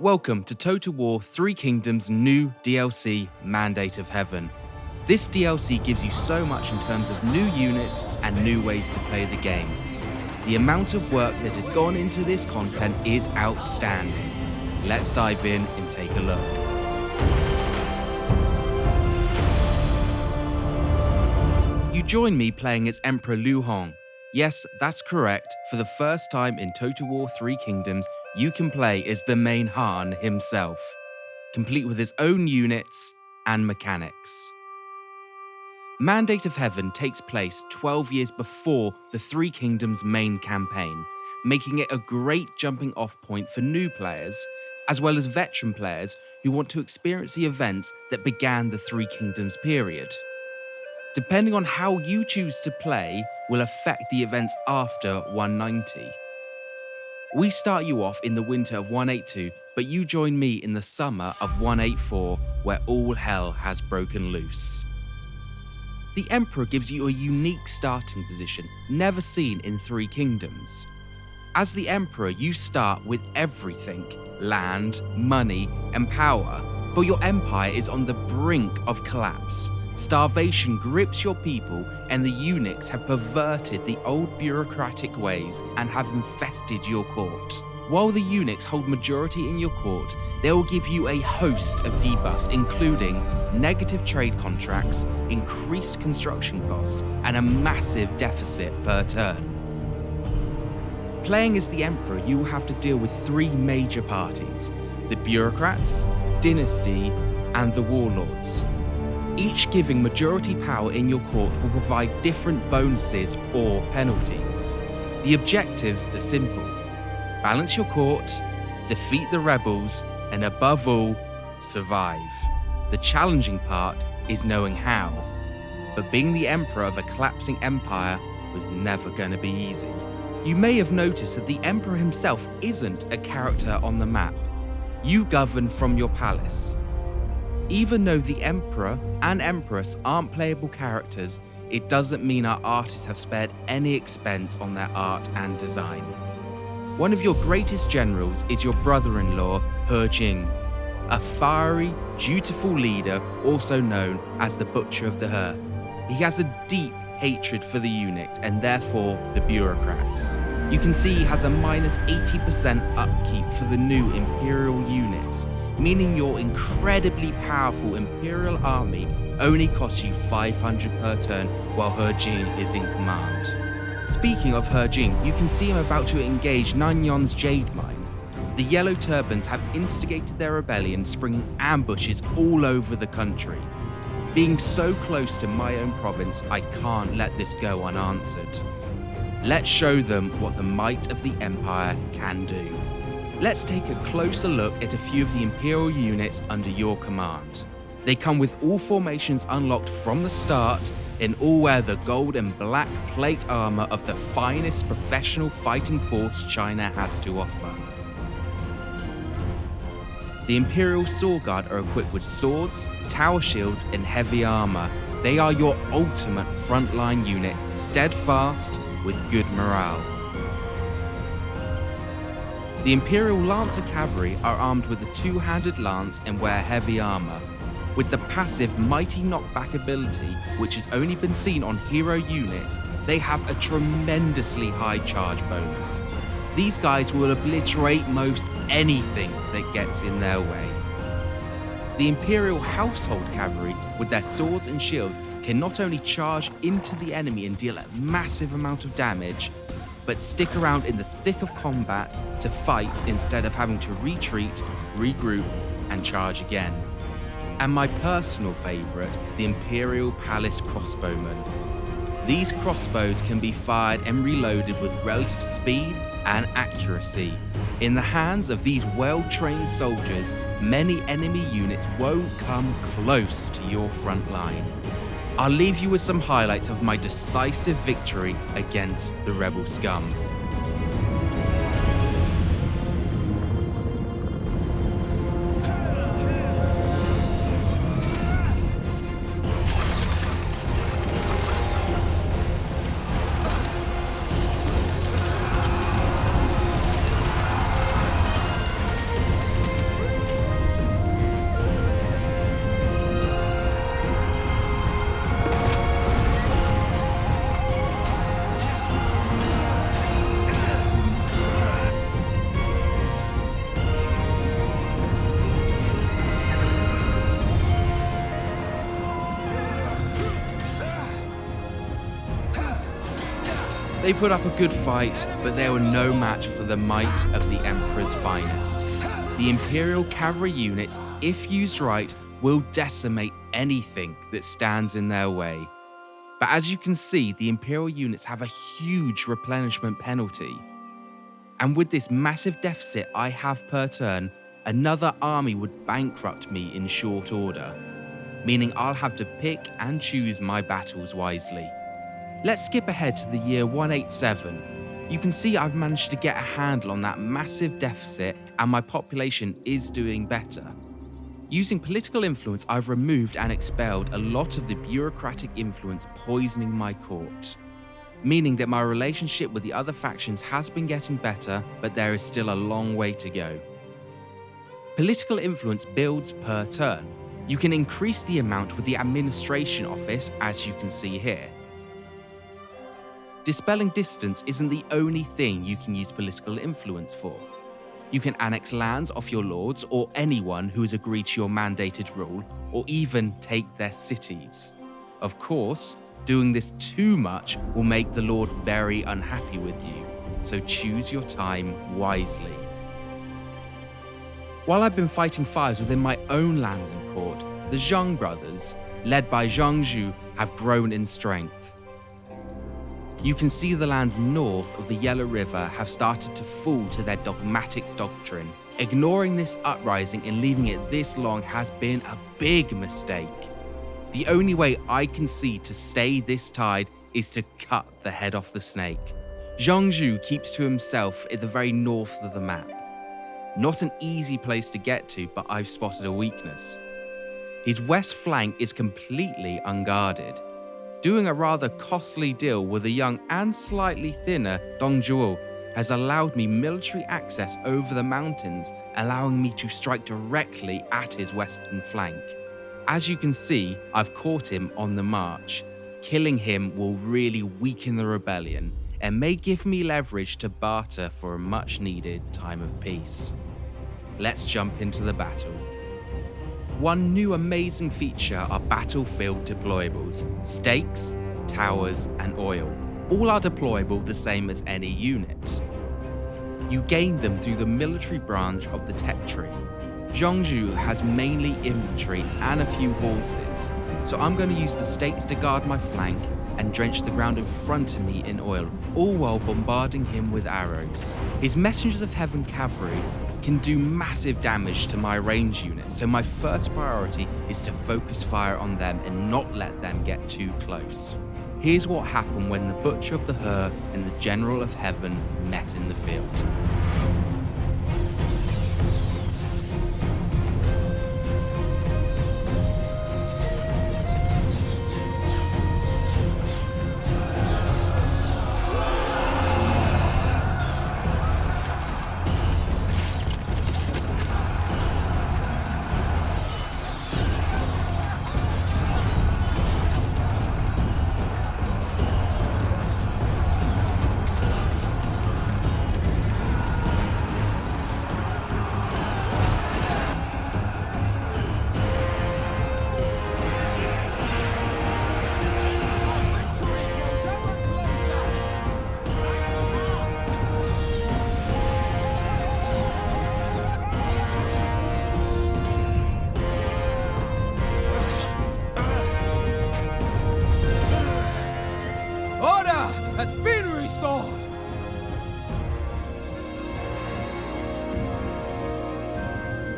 Welcome to Total War 3 Kingdoms' new DLC, Mandate of Heaven. This DLC gives you so much in terms of new units and new ways to play the game. The amount of work that has gone into this content is outstanding. Let's dive in and take a look. You join me playing as Emperor Liu Hong. Yes, that's correct. For the first time in Total War 3 Kingdoms, you can play as the main Han himself, complete with his own units and mechanics. Mandate of Heaven takes place 12 years before the Three Kingdoms main campaign, making it a great jumping off point for new players, as well as veteran players who want to experience the events that began the Three Kingdoms period. Depending on how you choose to play will affect the events after 190. We start you off in the winter of 182, but you join me in the summer of 184, where all hell has broken loose. The Emperor gives you a unique starting position, never seen in Three Kingdoms. As the Emperor, you start with everything land, money, and power, but your empire is on the brink of collapse. Starvation grips your people, and the eunuchs have perverted the old bureaucratic ways and have infested your court. While the eunuchs hold majority in your court, they will give you a host of debuffs, including negative trade contracts, increased construction costs, and a massive deficit per turn. Playing as the Emperor, you will have to deal with three major parties the bureaucrats, dynasty, and the warlords each giving majority power in your court will provide different bonuses or penalties. The objectives are simple balance your court, defeat the rebels, and above all, survive. The challenging part is knowing how. But being the emperor of a collapsing empire was never going to be easy. You may have noticed that the emperor himself isn't a character on the map. You govern from your palace, even though the Emperor and Empress aren't playable characters, it doesn't mean our artists have spared any expense on their art and design. One of your greatest generals is your brother-in-law, He Jin, a fiery, dutiful leader also known as the Butcher of the He. He has a deep hatred for the eunuchs and therefore the bureaucrats. You can see he has a minus 80% upkeep for the new Imperial units, meaning your incredibly powerful Imperial army only costs you 500 per turn while He Jin is in command. Speaking of He Jin, you can see him about to engage Nanyang's Jade Mine. The Yellow Turbans have instigated their rebellion, springing ambushes all over the country. Being so close to my own province, I can't let this go unanswered. Let's show them what the might of the Empire can do. Let's take a closer look at a few of the Imperial units under your command. They come with all formations unlocked from the start and all wear the gold and black plate armor of the finest professional fighting force China has to offer. The Imperial Sword Guard are equipped with swords, tower shields, and heavy armor. They are your ultimate frontline unit, steadfast with good morale. The Imperial Lancer Cavalry are armed with a two-handed lance and wear heavy armor. With the passive Mighty Knockback ability, which has only been seen on hero units, they have a tremendously high charge bonus. These guys will obliterate most anything that gets in their way. The Imperial Household Cavalry, with their swords and shields, can not only charge into the enemy and deal a massive amount of damage, but stick around in the thick of combat to fight instead of having to retreat, regroup, and charge again. And my personal favourite, the Imperial Palace Crossbowmen. These crossbows can be fired and reloaded with relative speed and accuracy. In the hands of these well-trained soldiers, many enemy units won't come close to your front line. I'll leave you with some highlights of my decisive victory against the rebel scum. They put up a good fight, but they were no match for the might of the Emperor's finest. The Imperial cavalry units, if used right, will decimate anything that stands in their way. But as you can see, the Imperial units have a huge replenishment penalty. And with this massive deficit I have per turn, another army would bankrupt me in short order, meaning I'll have to pick and choose my battles wisely. Let's skip ahead to the year 187. You can see I've managed to get a handle on that massive deficit and my population is doing better. Using political influence, I've removed and expelled a lot of the bureaucratic influence poisoning my court. Meaning that my relationship with the other factions has been getting better, but there is still a long way to go. Political influence builds per turn. You can increase the amount with the administration office, as you can see here. Dispelling distance isn't the only thing you can use political influence for. You can annex lands off your lords or anyone who has agreed to your mandated rule, or even take their cities. Of course, doing this too much will make the lord very unhappy with you, so choose your time wisely. While I've been fighting fires within my own lands and court, the Zhang brothers, led by Zhang Jue, have grown in strength. You can see the lands north of the Yellow River have started to fall to their dogmatic doctrine. Ignoring this uprising and leaving it this long has been a big mistake. The only way I can see to stay this tide is to cut the head off the snake. Zhang Jue keeps to himself at the very north of the map. Not an easy place to get to, but I've spotted a weakness. His west flank is completely unguarded doing a rather costly deal with a young and slightly thinner Dong Zhuo has allowed me military access over the mountains, allowing me to strike directly at his western flank. As you can see, I've caught him on the march. Killing him will really weaken the rebellion and may give me leverage to barter for a much needed time of peace. Let's jump into the battle. One new amazing feature are battlefield deployables, stakes, towers, and oil. All are deployable the same as any unit. You gain them through the military branch of the tech tree. Zhang Jue has mainly infantry and a few horses, so I'm going to use the stakes to guard my flank and drench the ground in front of me in oil, all while bombarding him with arrows. His Messengers of Heaven cavalry can do massive damage to my range unit, so my first priority is to focus fire on them and not let them get too close. Here's what happened when the Butcher of the He and the General of Heaven met in the field.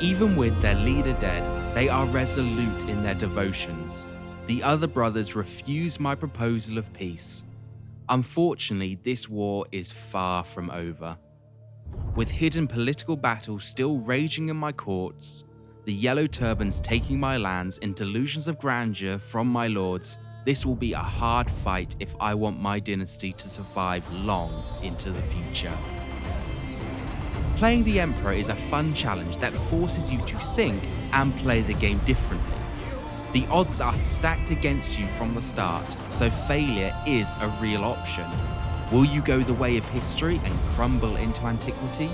Even with their leader dead, they are resolute in their devotions. The other brothers refuse my proposal of peace. Unfortunately, this war is far from over. With hidden political battles still raging in my courts, the Yellow Turbans taking my lands in delusions of grandeur from my lords, this will be a hard fight if I want my dynasty to survive long into the future. Playing the Emperor is a fun challenge that forces you to think and play the game differently. The odds are stacked against you from the start, so failure is a real option. Will you go the way of history and crumble into antiquity?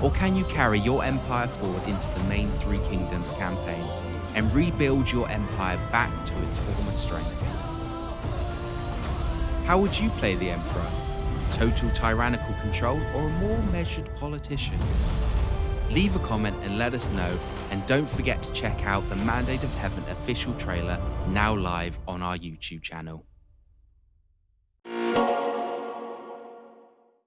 Or can you carry your empire forward into the main Three Kingdoms campaign and rebuild your empire back to its former strengths? How would you play the Emperor? total tyrannical control, or a more measured politician? Leave a comment and let us know, and don't forget to check out the Mandate of Heaven official trailer now live on our YouTube channel.